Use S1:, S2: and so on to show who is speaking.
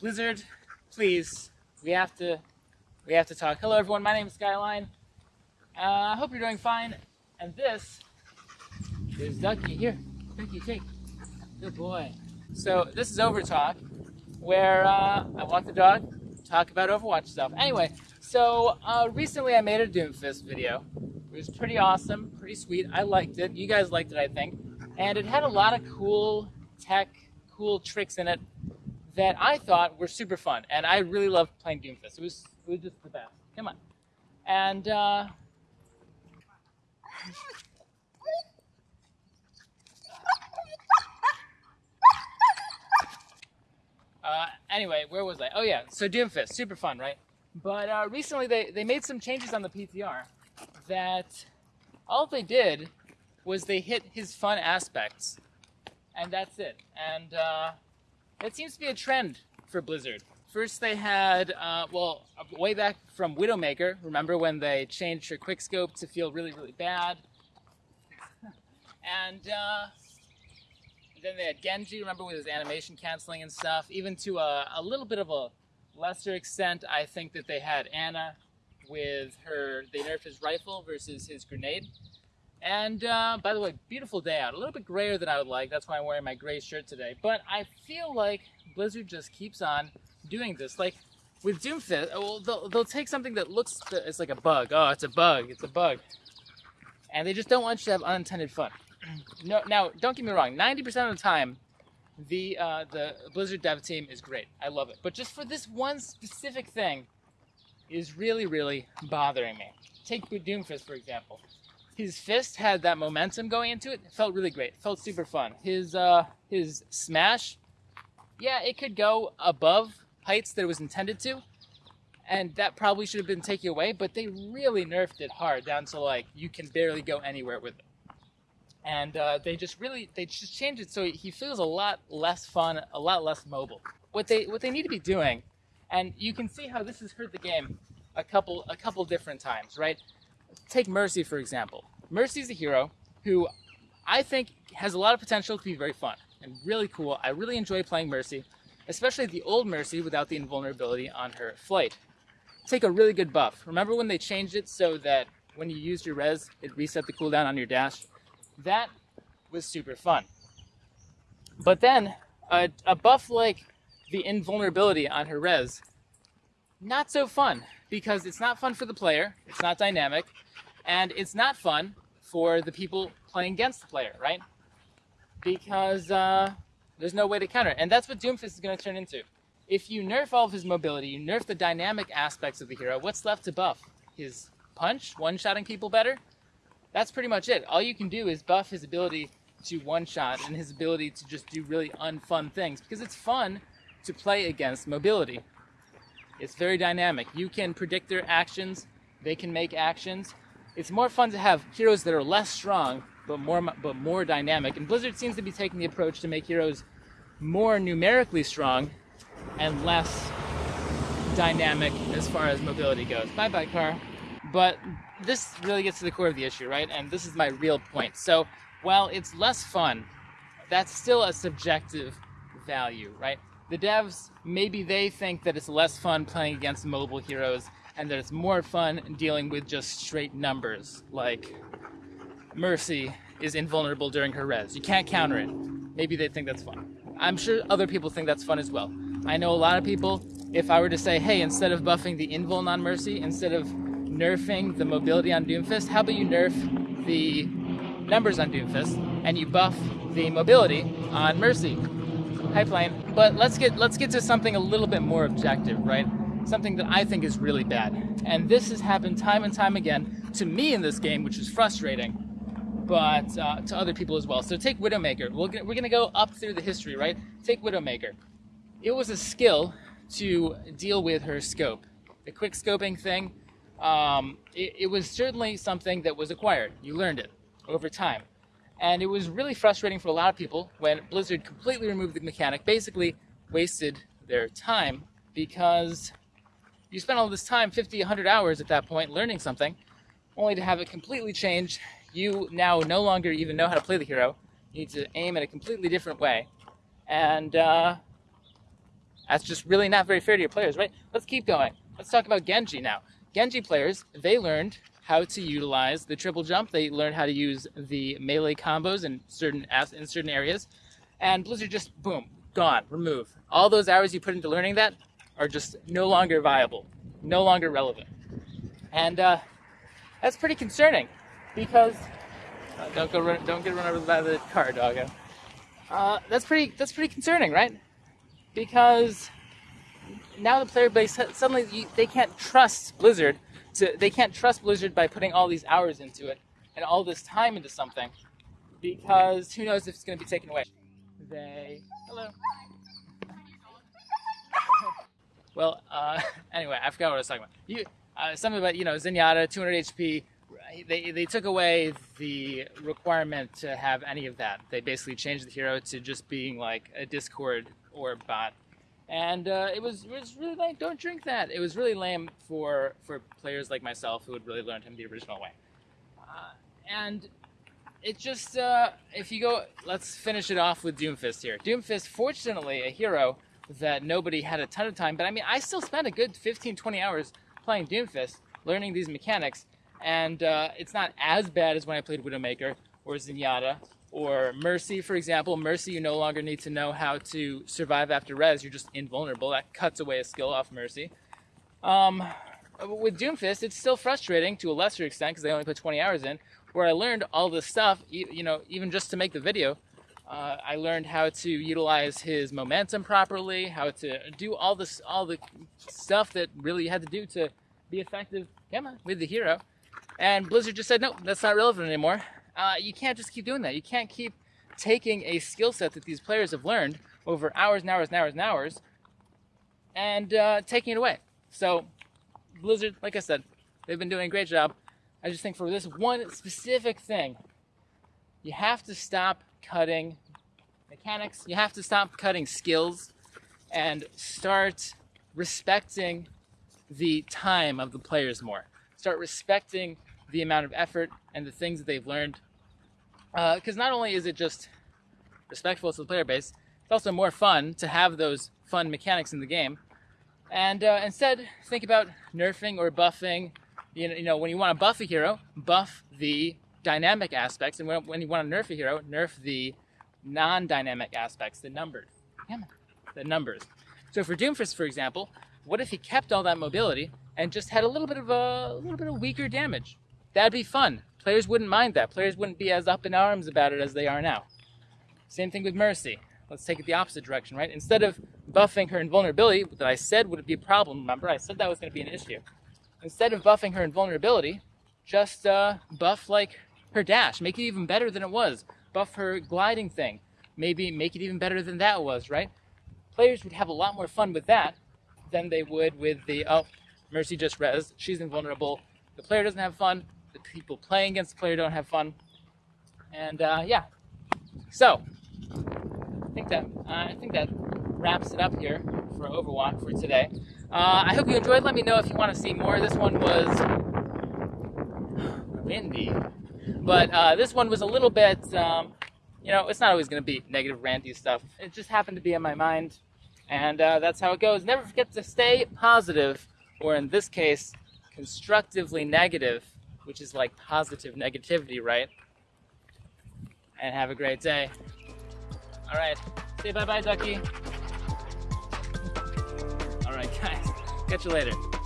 S1: Blizzard, please, we have to, we have to talk. Hello, everyone. My name is Skyline. Uh, I hope you're doing fine. And this is Ducky. Here, Ducky, take. Good boy. So this is Overtalk, where uh, I walk the dog, talk about Overwatch stuff. Anyway, so uh, recently I made a Doomfist video. It was pretty awesome, pretty sweet. I liked it. You guys liked it, I think. And it had a lot of cool tech, cool tricks in it that I thought were super fun. And I really loved playing Doomfist. It was, it was just the best. Come on. And uh, Uh, anyway, where was I? Oh yeah, so Doomfist, super fun, right? But uh, recently they, they made some changes on the PTR that all they did was they hit his fun aspects, and that's it. And it seems to be a trend for Blizzard. First they had, uh, well, way back from Widowmaker, remember when they changed her quickscope to feel really, really bad? and uh, then they had Genji, remember with his animation canceling and stuff. Even to a, a, little bit of a lesser extent, I think that they had Ana with her, they nerfed his rifle versus his grenade. And uh, by the way, beautiful day out. A little bit grayer than I would like. That's why I'm wearing my gray shirt today. But I feel like Blizzard just keeps on doing this. Like with Doomfist, well, they'll, they'll take something that looks, it's like a bug. Oh, it's a bug. It's a bug. And they just don't want you to have unintended fun no, now don't get me wrong. Ninety percent of the time, the uh, the Blizzard dev team is great. I love it. But just for this one specific thing, is really really bothering me. Take Doomfist for example. His fist had that momentum going into it. it felt really great. It felt super fun. His uh, his smash, yeah, it could go above heights that it was intended to, and that probably should have been taken away. But they really nerfed it hard down to like you can barely go anywhere with it and uh, they just really they just changed it so he feels a lot less fun, a lot less mobile. What they what they need to be doing, and you can see how this has hurt the game a couple a couple different times, right? Take Mercy for example. Mercy's a hero who I think has a lot of potential to be very fun and really cool. I really enjoy playing Mercy, especially the old Mercy without the invulnerability on her flight. Take a really good buff. Remember when they changed it so that when you used your res, it reset the cooldown on your dash? that was super fun. But then a, a buff like the invulnerability on her res, not so fun because it's not fun for the player, it's not dynamic, and it's not fun for the people playing against the player, right? Because uh, there's no way to counter it. And that's what Doomfist is going to turn into. If you nerf all of his mobility, you nerf the dynamic aspects of the hero, what's left to buff? His punch, one-shotting people better? that's pretty much it. All you can do is buff his ability to one shot and his ability to just do really unfun things because it's fun to play against mobility. It's very dynamic. You can predict their actions, they can make actions. It's more fun to have heroes that are less strong but more but more dynamic. And Blizzard seems to be taking the approach to make heroes more numerically strong and less dynamic as far as mobility goes. Bye bye car. But this really gets to the core of the issue, right? And this is my real point. So while it's less fun, that's still a subjective value, right? The devs, maybe they think that it's less fun playing against mobile heroes and that it's more fun dealing with just straight numbers, like Mercy is invulnerable during her res. You can't counter it. Maybe they think that's fun. I'm sure other people think that's fun as well. I know a lot of people, if I were to say, hey, instead of buffing the invul on Mercy, instead of nerfing the mobility on Doomfist, how about you nerf the numbers on Doomfist and you buff the mobility on Mercy? Pipeline. But let's get let's get to something a little bit more objective, right? Something that I think is really bad. And this has happened time and time again to me in this game, which is frustrating, but uh, to other people as well. So take Widowmaker. We're gonna, we're gonna go up through the history, right? Take Widowmaker. It was a skill to deal with her scope. The quick scoping thing um, it, it was certainly something that was acquired. You learned it over time. And it was really frustrating for a lot of people when Blizzard completely removed the mechanic, basically wasted their time because you spent all this time, 50, 100 hours at that point, learning something, only to have it completely change. You now no longer even know how to play the hero. You need to aim in a completely different way. And uh, That's just really not very fair to your players, right? Let's keep going. Let's talk about Genji now. Genji players, they learned how to utilize the triple jump. They learn how to use the melee combos in certain in certain areas. And Blizzard just boom, gone, remove. All those hours you put into learning that are just no longer viable, no longer relevant. And uh, that's pretty concerning because uh, don't go run, don't get run over by the car, doggo. Uh, that's pretty that's pretty concerning, right? Because now the player base suddenly you, they can't trust Blizzard to they can't trust Blizzard by putting all these hours into it and all this time into something because who knows if it's going to be taken away. They hello. well, uh, anyway, I forgot what I was talking about. You uh, something about you know Zenyatta, 200 HP. They, they took away the requirement to have any of that. They basically changed the hero to just being like a Discord or bot and uh, it was it was really like don't drink that. It was really lame for for players like myself who had really learned him the original way. Uh, and it just uh, if you go, let's finish it off with Doomfist here. Doomfist, fortunately, a hero that nobody had a ton of time, but I mean, I still spent a good 15, 20 hours playing Doomfist, learning these mechanics, and uh, it's not as bad as when I played Widowmaker or Zenyatta or Mercy, for example. Mercy, you no longer need to know how to survive after res. You're just invulnerable. That cuts away a skill off Mercy. Um, with Doomfist, it's still frustrating to a lesser extent because they only put 20 hours in, where I learned all this stuff, you know, even just to make the video. Uh, I learned how to utilize his momentum properly, how to do all this, all the stuff that really had to do to be effective. On, with the hero. And Blizzard just said, no, that's not relevant anymore uh, you can't just keep doing that. You can't keep taking a skill set that these players have learned over hours and hours and hours and hours and uh, taking it away. So, Blizzard, like I said, they've been doing a great job. I just think for this one specific thing, you have to stop cutting mechanics, you have to stop cutting skills, and start respecting the time of the players more. Start respecting the amount of effort and the things that they've learned. Because uh, not only is it just respectful to the player base, it's also more fun to have those fun mechanics in the game. And uh, instead, think about nerfing or buffing. You know, you know, when you want to buff a hero, buff the dynamic aspects, and when, when you want to nerf a hero, nerf the non-dynamic aspects, the numbered, the numbers. So for Doomfist, for example, what if he kept all that mobility and just had a little bit of a, a little bit of weaker damage? That'd be fun. Players wouldn't mind that. Players wouldn't be as up in arms about it as they are now. Same thing with Mercy. Let's take it the opposite direction, right? Instead of buffing her invulnerability, that I said would be a problem, remember? I said that was going to be an issue. Instead of buffing her invulnerability, just uh, buff like her dash. Make it even better than it was. Buff her gliding thing. Maybe make it even better than that was, right? Players would have a lot more fun with that than they would with the, oh, Mercy just res, she's invulnerable. The player doesn't have fun, the people playing against the player don't have fun. And uh, yeah, so I think that uh, I think that wraps it up here for Overwatch for today. Uh, I hope you enjoyed. Let me know if you want to see more. This one was windy, but uh, this one was a little bit. Um, you know, it's not always going to be negative, ranty stuff. It just happened to be in my mind, and uh, that's how it goes. Never forget to stay positive, or in this case, constructively negative which is like positive negativity, right? And have a great day. All right. Say bye bye, Ducky. All right, guys. Catch you later.